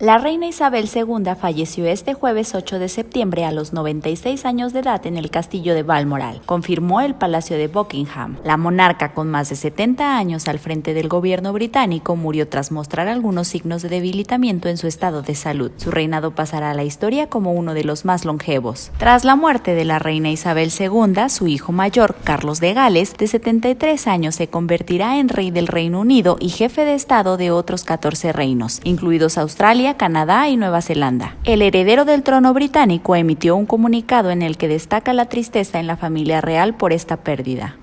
La reina Isabel II falleció este jueves 8 de septiembre a los 96 años de edad en el castillo de Balmoral, confirmó el Palacio de Buckingham. La monarca, con más de 70 años al frente del gobierno británico, murió tras mostrar algunos signos de debilitamiento en su estado de salud. Su reinado pasará a la historia como uno de los más longevos. Tras la muerte de la reina Isabel II, su hijo mayor, Carlos de Gales, de 73 años, se convertirá en rey del Reino Unido y jefe de estado de otros 14 reinos, incluidos Australia, Canadá y Nueva Zelanda. El heredero del trono británico emitió un comunicado en el que destaca la tristeza en la familia real por esta pérdida.